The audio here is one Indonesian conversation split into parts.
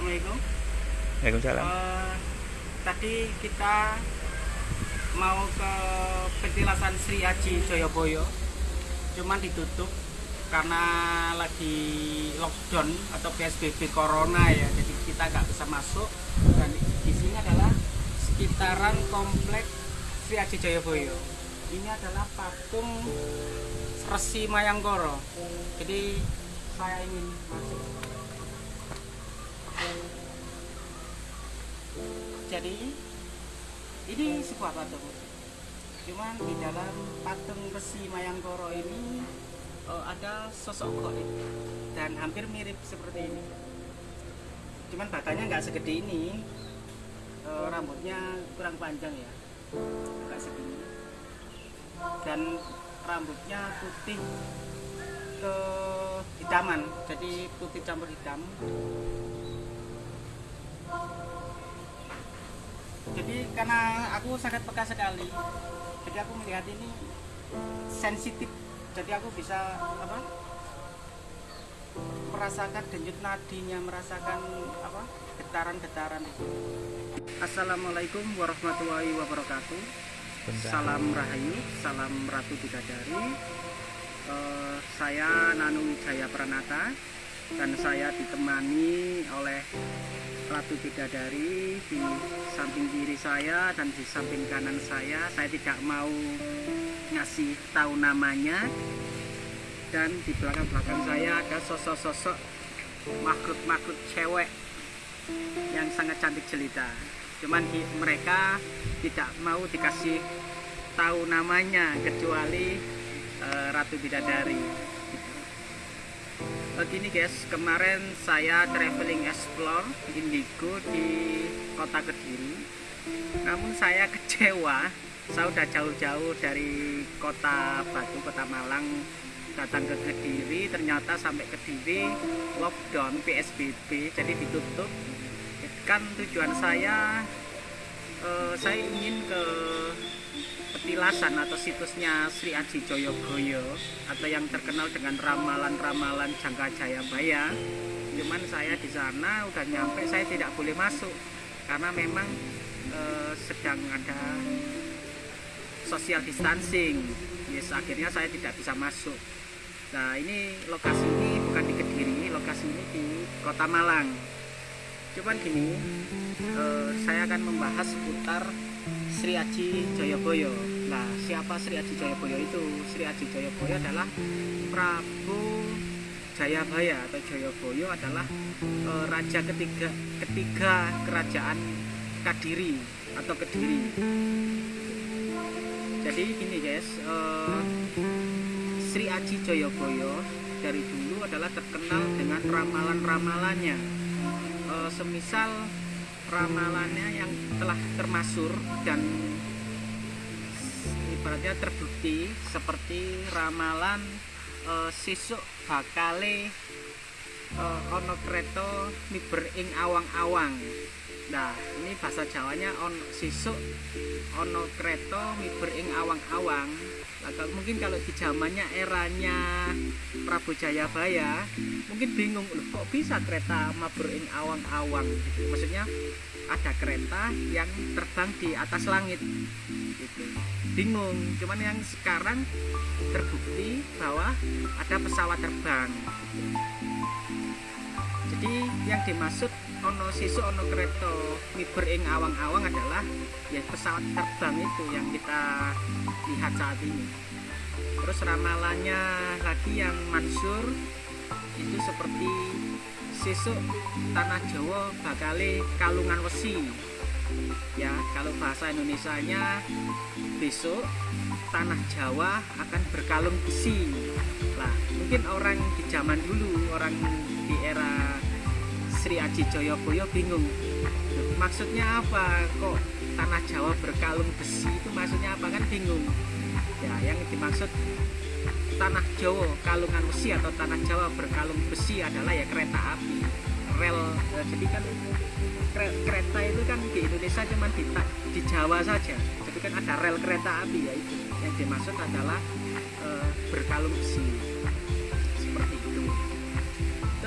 Assalamualaikum. Waalaikumsalam. Eh, tadi kita mau ke petilasan Sri Aji Joyoboyo, cuman ditutup karena lagi lockdown atau PSBB Corona ya, jadi kita nggak bisa masuk. Dan di sini adalah sekitaran komplek Sri Aji Joyoboyo. Ini adalah patung Resi Mayangkoro. Jadi saya ingin masuk. Jadi ini sebuah patung. Cuman di dalam patung Resi Mayangkoro ini eh, ada sosok goib dan hampir mirip seperti ini. Cuman batanya nggak segede ini, Eh, rambutnya kurang panjang ya, nggak segini. Dan rambutnya putih ke hitaman, jadi putih campur hitam. Jadi karena aku sangat peka sekali. Jadi aku melihat ini sensitif. Jadi aku bisa apa merasakan denyut nadinya merasakan apa getaran-getaran itu. Assalamualaikum warahmatullahi wabarakatuh. Salam rahayu salam ratu bidadari. Eh, saya Nanu Wijaya Pranata dan saya ditemani oleh Ratu Bidadari di samping kiri saya dan di samping kanan saya. Saya tidak mau ngasih tahu namanya. Dan di belakang-belakang saya ada sosok-sosok makhluk-makhluk cewek yang sangat cantik jelita. Cuman mereka tidak mau dikasih tahu namanya kecuali eh, Ratu Bidadari. Begini guys, kemarin saya traveling explore Indigo di kota Kediri. Namun saya kecewa, saya udah jauh-jauh dari kota Batu, kota Malang datang ke Kediri, ternyata sampai Kediri lockdown PSBB, jadi ditutup. Kan tujuan saya, eh, saya ingin ke petilasan atau situsnya Sri Aji Joyoboyo atau yang terkenal dengan ramalan-ramalan Jangka Jayabaya. Cuman saya di sana udah nyampe saya tidak boleh masuk karena memang eh, sedang ada social distancing. Yes, akhirnya saya tidak bisa masuk. Nah, ini lokasi ini bukan di Kediri, lokasi ini di Kota Malang. Cuman gini, eh, saya akan membahas seputar Sri Aji Joyoboyo. Nah, siapa Sri Aji Joyoboyo itu? Sri Aji Joyoboyo adalah Prabu Jayabaya atau Joyoboyo adalah eh, raja ketiga ketiga kerajaan Kadiri atau Kediri. Jadi gini guys, eh, Sri Aji Joyoboyo dari dulu adalah terkenal dengan ramalan-ramalannya. Eh, semisal ramalannya yang telah termasur dan ibaratnya terbukti seperti ramalan eh, sisuk bakale eh, ono kreto ing awang-awang. Nah ini bahasa Jawanya on sisuk ono kreto miber ing awang-awang Nah, mungkin kalau di zamannya eranya Prabu Jayabaya mungkin bingung loh kok bisa kereta mabur ing awang-awang? Gitu. maksudnya ada kereta yang terbang di atas langit. Gitu. Bingung. Cuman yang sekarang terbukti bahwa ada pesawat terbang jadi yang dimaksud ono sisu ono kereta miber ing awang-awang adalah ya pesawat terbang itu yang kita lihat saat ini. Terus ramalannya lagi yang mansur itu seperti sesuk tanah Jawa bakale kalungan wesi. Ya kalau bahasa Indonesianya besok tanah Jawa akan berkalung besi. Lah mungkin orang di zaman dulu orang di era Sri Aji Joyoboyo bingung. "Loh, maksudnya apa? Kok tanah Jawa berkalung besi itu maksudnya apa? Kan bingung. Ya yang dimaksud tanah Jawa kalungan besi atau tanah Jawa berkalung besi adalah ya kereta api rel. Eh, jadi kan kereta itu kan di Indonesia cuma di, di Jawa saja. Jadi kan ada rel kereta api ya itu yang dimaksud adalah eh, berkalung besi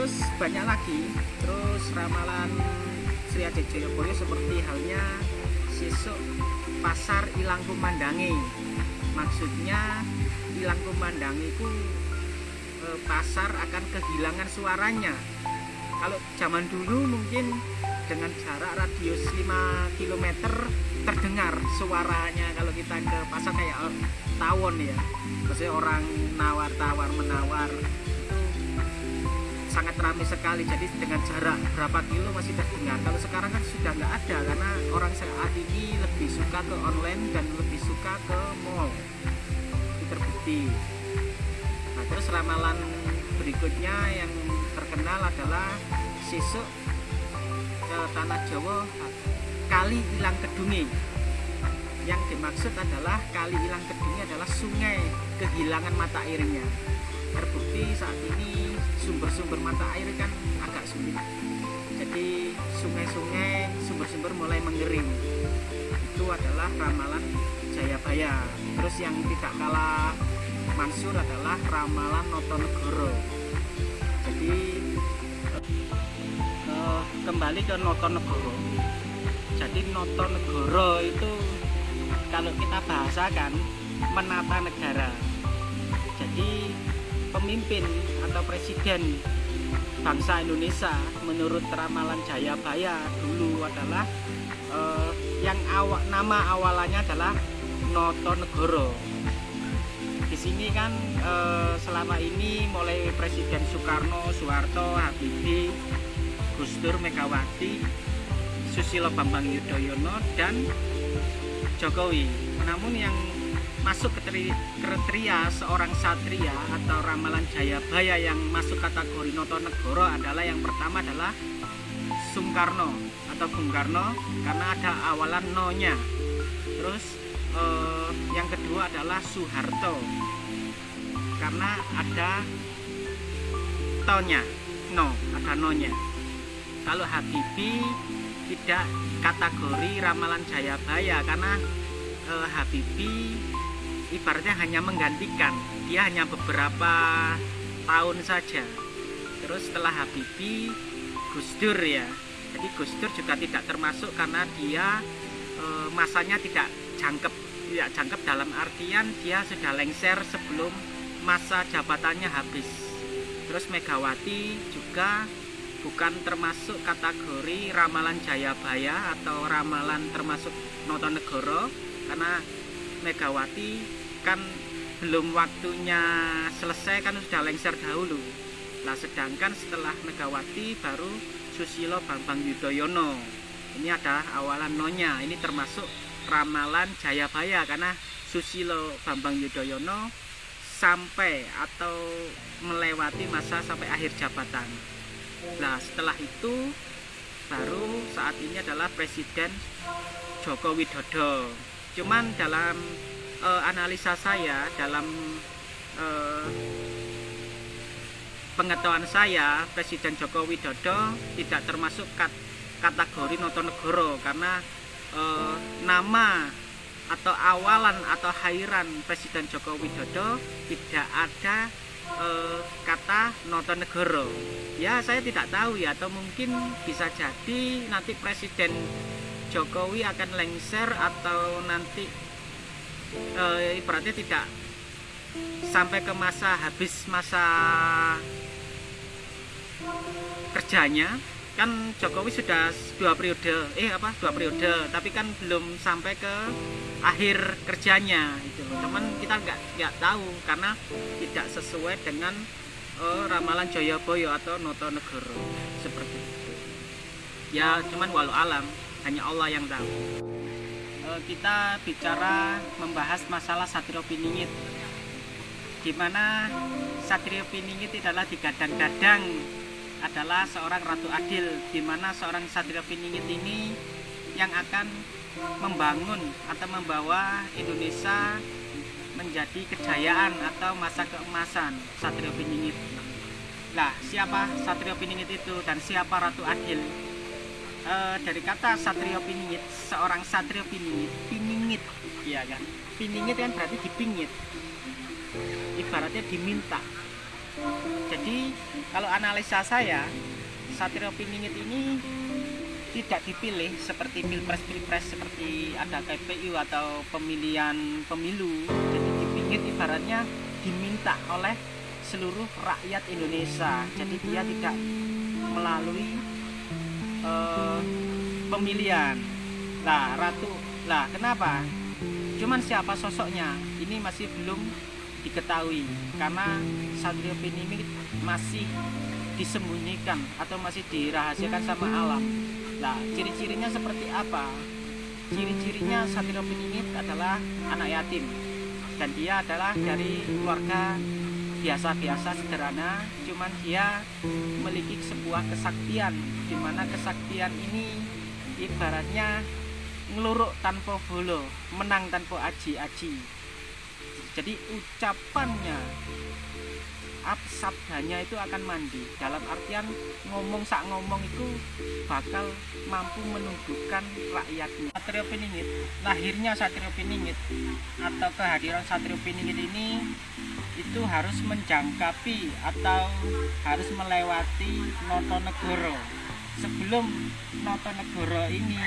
terus banyak lagi. Terus ramalan Sri Adi Joyoboyo seperti halnya sesuk pasar ilang kumandangi maksudnya ilang kumandangi itu e, pasar akan kehilangan suaranya. Kalau zaman dulu mungkin dengan jarak radius 5 km terdengar suaranya kalau kita ke pasar kayak tawon ya. Maksudnya orang nawar-tawar menawar sangat ramai sekali. Jadi dengan jarak berapa kilo masih terdengar kalau sekarang kan sudah nggak ada karena orang saat ini lebih suka ke online dan lebih suka ke mall. Itu terbukti. Nah terus ramalan berikutnya yang terkenal adalah sisuk ke tanah Jawa kali hilang kedungi. Yang dimaksud adalah kali hilang kedungi adalah sungai kehilangan mata airnya terbukti saat ini sumber-sumber mata air kan agak sulit. Jadi sungai-sungai sumber-sumber mulai mengering. Itu adalah ramalan Jayabaya. Terus yang tidak kalah mansur adalah ramalan Notonegoro. Jadi uh, kembali ke Notonegoro. Jadi Notonegoro itu kalau kita bahasakan menata negara. Jadi pemimpin atau presiden bangsa Indonesia menurut ramalan Jayabaya dulu adalah eh, yang awak nama awalannya adalah Notonegoro. Di sini kan eh, selama ini mulai Presiden Soekarno, Soeharto, Habibie, Gus Dur, Megawati, Susilo Bambang Yudhoyono dan Jokowi. Namun yang masuk kriteria seorang satria atau ramalan Jayabaya yang masuk kategori Notonegoro adalah yang pertama adalah Sungkarno atau Bung Karno karena ada awalan no-nya. Terus eh, yang kedua adalah Soeharto karena ada tonya, no, ada no-nya. Kalau Habibie tidak kategori ramalan Jayabaya karena eh, Habibie ibaratnya hanya menggantikan. Dia hanya beberapa tahun saja. Terus setelah Habibie Gus Dur ya. Jadi Gus Dur juga tidak termasuk karena dia e, masanya tidak jangkep tidak jangkep dalam artian dia sudah lengser sebelum masa jabatannya habis. Terus Megawati juga bukan termasuk kategori ramalan Jayabaya atau ramalan termasuk Notonegoro karena Megawati kan belum waktunya selesai kan sudah lengser dahulu. Lah sedangkan setelah Megawati baru Susilo Bambang Yudhoyono. Ini ada awalan nonya ini termasuk ramalan Jayabaya karena Susilo Bambang Yudhoyono sampai atau melewati masa sampai akhir jabatan. Nah setelah itu baru saat ini adalah Presiden Joko Widodo. Cuman dalam uh, analisa saya dalam uh, pengetahuan saya Presiden Joko Widodo tidak termasuk kat, kategori Notonegoro karena uh, nama atau awalan atau hairan Presiden Joko Widodo tidak ada uh, kata Notonegoro. Ya saya tidak tahu ya atau mungkin bisa jadi nanti Presiden Jokowi akan lengser atau nanti e, ibaratnya tidak sampai ke masa habis masa kerjanya. Kan Jokowi sudah dua periode eh apa dua periode tapi kan belum sampai ke akhir kerjanya itu cuman kita nggak nggak tahu karena tidak sesuai dengan uh, ramalan Joyoboyo atau Notonegoro seperti itu. Ya cuman walau alam hanya Allah yang tahu kita bicara membahas masalah Satrio Piningit di mana Satrio Piningit adalah digadang-gadang adalah seorang Ratu Adil di mana seorang Satrio Piningit ini yang akan membangun atau membawa Indonesia menjadi kejayaan atau masa keemasan Satrio Piningit. Nah, siapa Satrio Piningit itu dan siapa Ratu Adil? E, dari kata satrio piningit seorang satrio piningit piningit ya kan? Piningit kan berarti dipingit. Ibaratnya diminta. Jadi kalau analisa saya Satrio Piningit ini tidak dipilih seperti pilpres-pilpres seperti ada KPU atau pemilihan pemilu. Jadi dipingit ibaratnya diminta oleh seluruh rakyat Indonesia. Jadi dia tidak melalui uh, pemilihan. Lah ratu lah kenapa? Cuman siapa sosoknya? Ini masih belum diketahui karena Satrio Piningit masih disembunyikan atau masih dirahasiakan sama alam. Nah, ciri-cirinya seperti apa? Ciri-cirinya Satrio Piningit adalah anak yatim dan dia adalah dari keluarga biasa-biasa sederhana, cuman dia memiliki sebuah kesaktian di mana kesaktian ini ibaratnya ngeluruk tanpa bolo, menang tanpa aji-aji. Jadi ucapannya sabdanya itu akan mandi dalam artian ngomong sak ngomong itu bakal mampu menundukkan rakyatnya Satrio Piningit lahirnya Satrio Piningit atau kehadiran Satrio Piningit ini itu harus menjangkapi atau harus melewati Notonegoro. Sebelum Notonegoro ini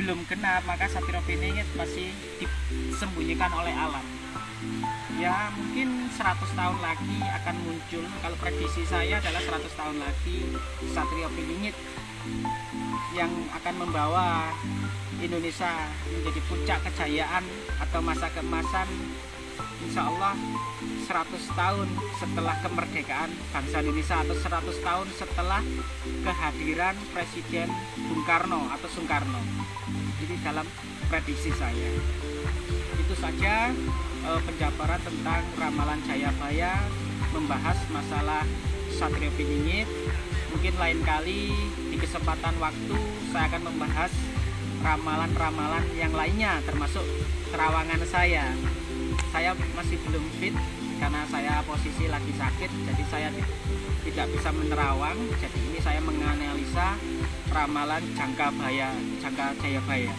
belum genap maka Satrio Piningit masih disembunyikan oleh alam. Ya mungkin 100 tahun lagi akan muncul. Kalau prediksi saya adalah 100 tahun lagi Satrio Pilingit yang akan membawa Indonesia menjadi puncak kejayaan atau masa kemasan Insya Allah 100 tahun setelah kemerdekaan bangsa Indonesia atau 100 tahun setelah kehadiran Presiden Bung Karno atau Soekarno jadi dalam prediksi saya. Itu saja uh, penjabaran tentang ramalan Jayabaya membahas masalah Satrio Piningit mungkin lain kali di kesempatan waktu saya akan membahas ramalan-ramalan yang lainnya termasuk terawangan saya saya masih belum fit karena saya posisi lagi sakit jadi saya tidak bisa menerawang. Jadi ini saya menganalisa ramalan jangka baya jangka jayabaya